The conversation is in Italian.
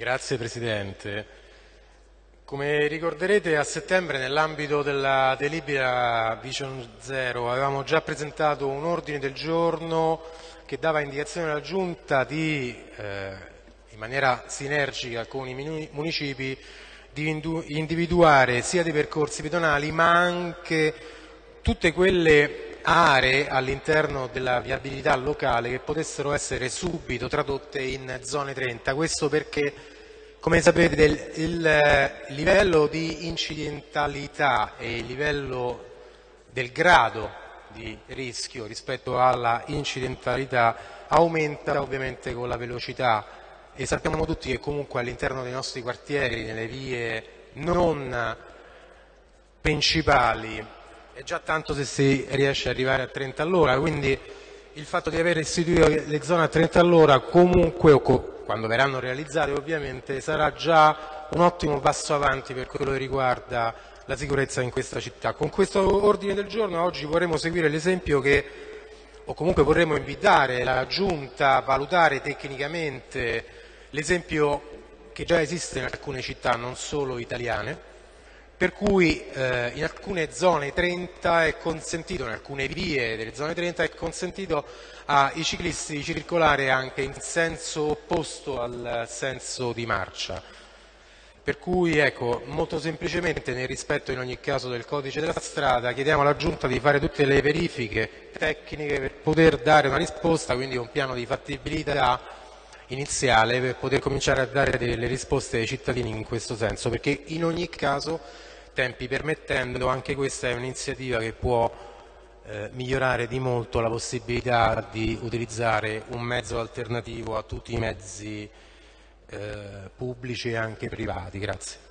Grazie Presidente. Come ricorderete a settembre nell'ambito della delibera Vision Zero avevamo già presentato un ordine del giorno che dava indicazione alla Giunta di, eh, in maniera sinergica con i municipi, di individuare sia dei percorsi pedonali ma anche tutte quelle aree all'interno della viabilità locale che potessero essere subito tradotte in zone 30. Questo perché, come sapete, il, il livello di incidentalità e il livello del grado di rischio rispetto alla incidentalità aumenta ovviamente con la velocità e sappiamo tutti che comunque all'interno dei nostri quartieri, nelle vie non principali, è già tanto se si riesce ad arrivare a 30 all'ora, quindi il fatto di aver istituito le zone a 30 all'ora comunque, quando verranno realizzate ovviamente, sarà già un ottimo passo avanti per quello che riguarda la sicurezza in questa città. Con questo ordine del giorno oggi vorremmo seguire l'esempio che, o comunque vorremmo invitare la Giunta a valutare tecnicamente l'esempio che già esiste in alcune città, non solo italiane, per cui eh, in alcune zone 30 è consentito, in alcune vie delle zone 30 è consentito ai ciclisti di circolare anche in senso opposto al senso di marcia. Per cui ecco, molto semplicemente nel rispetto in ogni caso del codice della strada chiediamo alla Giunta di fare tutte le verifiche tecniche per poter dare una risposta, quindi un piano di fattibilità iniziale per poter cominciare a dare delle risposte ai cittadini in questo senso, perché in ogni caso tempi permettendo, anche questa è un'iniziativa che può eh, migliorare di molto la possibilità di utilizzare un mezzo alternativo a tutti i mezzi eh, pubblici e anche privati. Grazie.